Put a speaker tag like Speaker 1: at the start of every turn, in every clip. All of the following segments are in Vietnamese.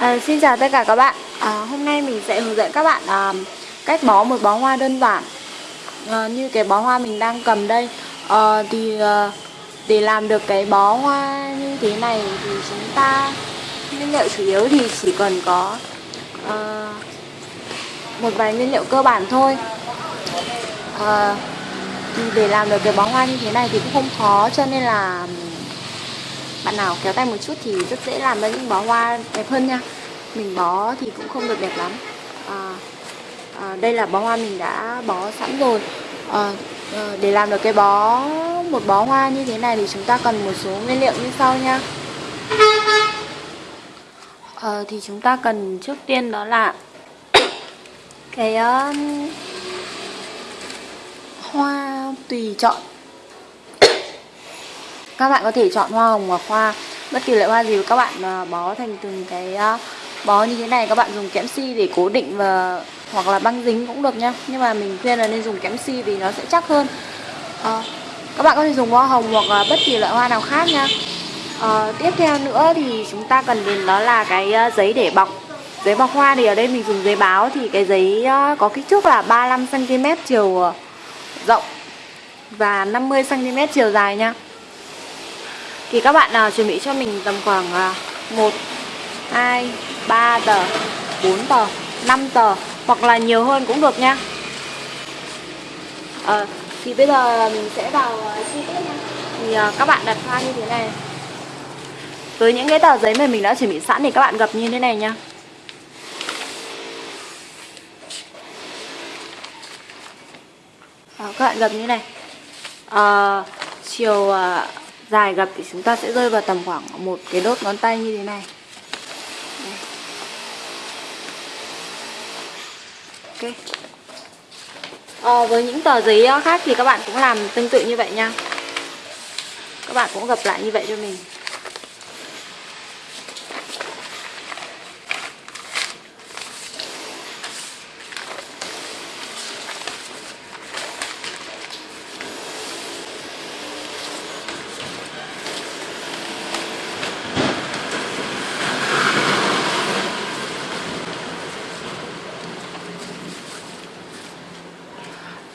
Speaker 1: À, xin chào tất cả các bạn. À, Hôm nay mình sẽ hướng dẫn các bạn à, cách bó một bó hoa đơn giản. À, Như cái bó hoa mình đang cầm đây à, Thì à, để làm được cái bó hoa như thế này thì chúng ta Nguyên liệu chủ yếu thì chỉ cần có à, một vài nguyên liệu cơ bản thôi. À, Thì để làm được cái bó hoa như thế này thì cũng không khó cho nên là bạn nào kéo tay một chút thì rất dễ làm ra những bó hoa đẹp hơn nha. Mình bó thì cũng không được đẹp lắm. À, à, đây là bó hoa mình đã bó sẵn rồi. À, à, để làm được cái bó một bó hoa như thế này thì chúng ta cần một số nguyên liệu như sau nha. À, thì chúng ta cần trước tiên đó là cái uh, hoa tùy chọn các bạn có thể chọn hoa hồng hoặc hoa bất kỳ loại hoa gì các bạn à, bó thành từng cái à, bó như thế này các bạn dùng kẽm si để cố định và hoặc là băng dính cũng được nhá nhưng mà mình khuyên là nên dùng kẽm si vì nó sẽ chắc hơn. À, các bạn có thể dùng hoa hồng hoặc là bất kỳ loại hoa nào khác nha. À, tiếp theo nữa thì chúng ta cần đến đó là cái à, giấy để bọc giấy bọc hoa. Thì ở đây mình dùng giấy báo thì cái giấy có kích thước là 35 cm chiều rộng và 50 cm chiều dài nha thì các bạn nào chuẩn bị cho mình tầm khoảng à, 1 2 3 tờ 4 tờ 5 tờ hoặc là nhiều hơn cũng được nha. À, thì bây giờ mình sẽ vào à, chi tiết nha. Thì à, các bạn đặt hoa như thế này. Với những cái tờ giấy mà mình đã chuẩn bị sẵn thì các bạn gập như thế này nha. À, các bạn gập như thế này. À, chiều à, dài gập thì chúng ta sẽ rơi vào tầm khoảng một cái đốt ngón tay như thế này. Ok. À, với những tờ giấy ờ, khác thì các bạn cũng làm tương tự như vậy nha. Các bạn cũng gập lại như vậy cho mình.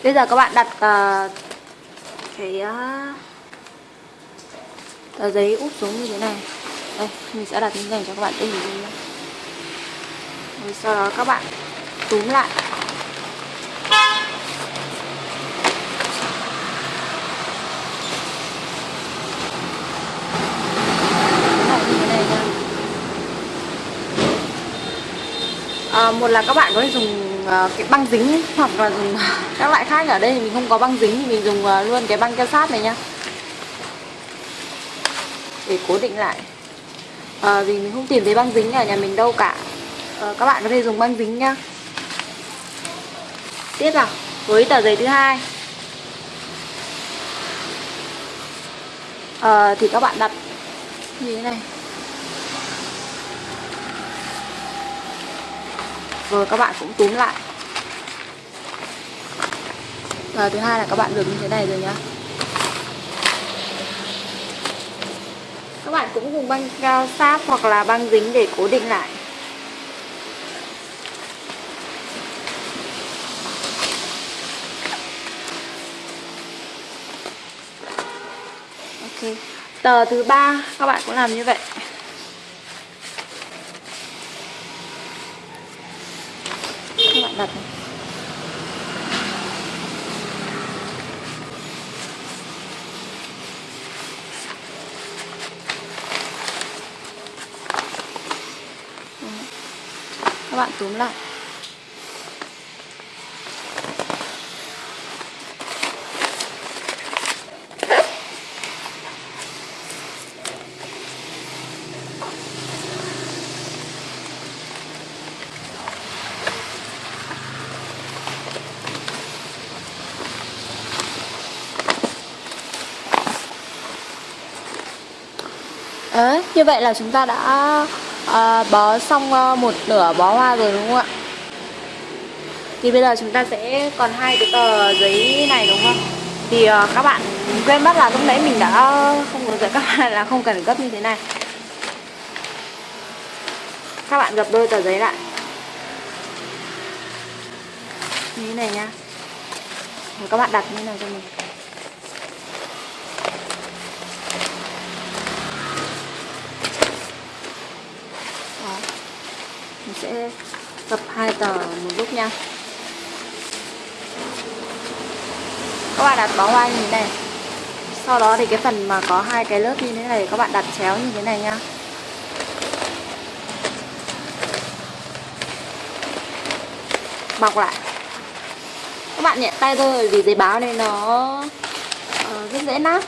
Speaker 1: Bây giờ các bạn đặt uh, cái uh, tờ giấy úp xuống như thế này. Đây, mình sẽ đặt như thế này cho các bạn dễ Rồi sau đó các bạn túm lại. À, một là các bạn có thể dùng dùng ờ, cái băng dính hoặc là dùng các loại khác. Ở đây thì mình không có băng dính thì mình dùng ờ, luôn cái băng keo sát này nhá. Để cố định lại. À, vì mình không tìm thấy băng dính ở nhà mình đâu cả. À, các bạn có thể dùng băng dính nhá. Tiếp vào với tờ giấy thứ hai. À, thì các bạn đặt như thế này. Rồi, các bạn cũng túm lại. Và thứ hai là các bạn được như thế này rồi nhá. Các bạn cũng dùng băng cao sáp hoặc là băng dính để cố định lại. Ok. Tờ thứ ba, các bạn cũng làm như vậy. Các các bạn túm lại. Đấy, như vậy là chúng ta đã uh, bó xong à, một nửa bó hoa rồi đúng không ạ? Thì bây giờ chúng ta sẽ còn hai cái tờ giấy này đúng không? Thì uh, các bạn quên mất là lúc nãy mình đã không hướng dẫn các bạn là không cần gấp như thế này các bạn gập đôi tờ giấy lại như thế này nha. Rồi các bạn đặt như thế nào cho mình Đó mình sẽ tập hai tờ một lúc nha. Các bạn đặt bó hoa như thế này. Sau đó thì cái phần mà có hai cái lớp như thế này các bạn đặt chéo như thế này nha. bọc lại. Các bạn nhẹ tay thôi vì giấy báo này nó uh, rất dễ nát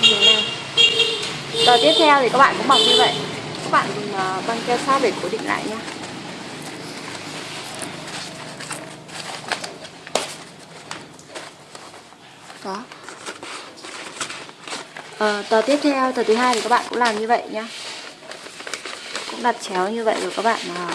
Speaker 1: như thế này tờ tiếp theo thì các bạn cũng bọc như vậy. Các bạn à, dùng băng keo sát để cố định lại nha. Đó. Ờ, tờ tiếp theo tờ thứ hai thì các bạn cũng làm như vậy nhá. Cũng đặt chéo như vậy rồi các bạn à,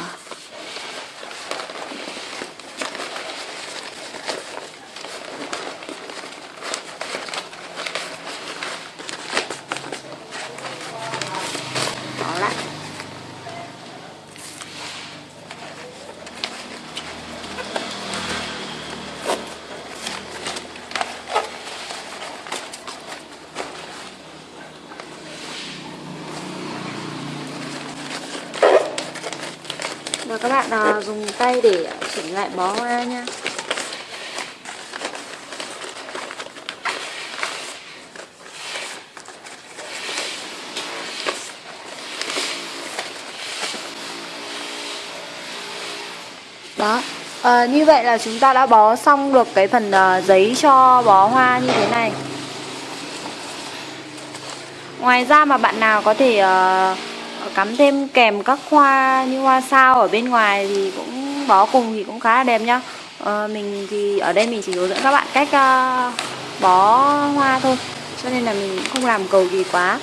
Speaker 1: bỏ lại à, dùng tay để chỉnh lại bó hoa nha. Đó. À, như vậy là chúng ta đã bó xong được cái phần uh, giấy cho bó hoa như thế này. Ngoài ra mà bạn nào có thể uh, cắm thêm kèm các hoa như hoa sao ở bên ngoài thì cũng bó cùng thì cũng khá là đẹp nhá. Uh, mình thì ở đây mình chỉ hướng dẫn các bạn cách uh, bó hoa thôi cho nên là mình không làm cầu kỳ quá.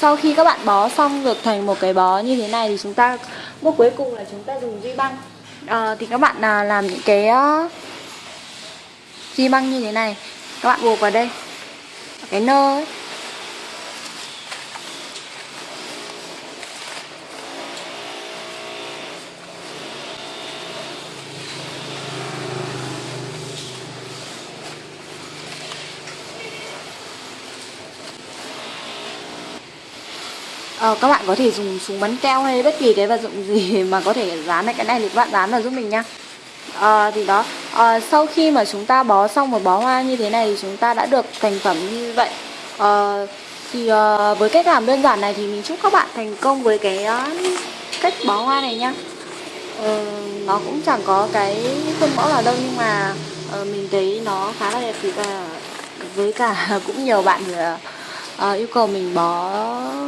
Speaker 1: Sau khi các bạn bó xong được thành một cái bó như thế này thì chúng ta bước cuối cùng là chúng ta dùng duy băng. À, thì các bạn à, làm những cái uh, duy băng như thế này. Các bạn buộc vào đây. Cái nơ ấy Ờ, các bạn có thể dùng súng bắn keo hay bất kỳ cái vật dụng gì mà có thể dán lại cái này thì các bạn dán vào giúp mình nha. À, thì đó. À, sau khi mà chúng ta bó xong một bó hoa như thế này thì chúng ta đã được thành phẩm như vậy. À, thì à, với cách làm đơn giản này thì mình chúc các bạn thành công với cái uh, cách bó hoa này nhá à, nó cũng chẳng có cái khuôn mẫu nào đâu nhưng mà uh, mình thấy nó khá là đẹp và với cả cũng nhiều bạn thì uh, uh, yêu cầu mình bó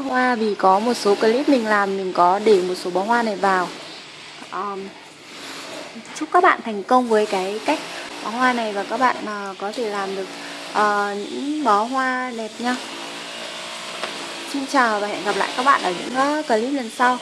Speaker 1: hoa vì có một số clip mình làm mình có để một số bó hoa này vào. Um, chúc các bạn thành công với cái cách bó hoa này và các bạn uh, có thể làm được uh, những bó hoa đẹp nhá xin chào và hẹn gặp lại các bạn ở những uh, clip lần sau.